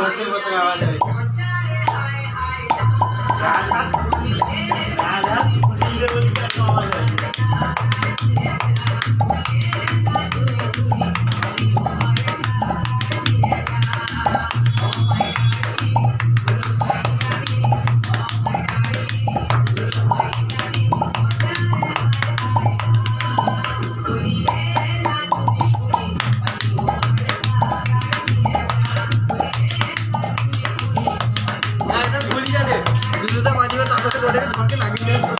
बदल बदल आवाज़ आएगा Rồi để em 人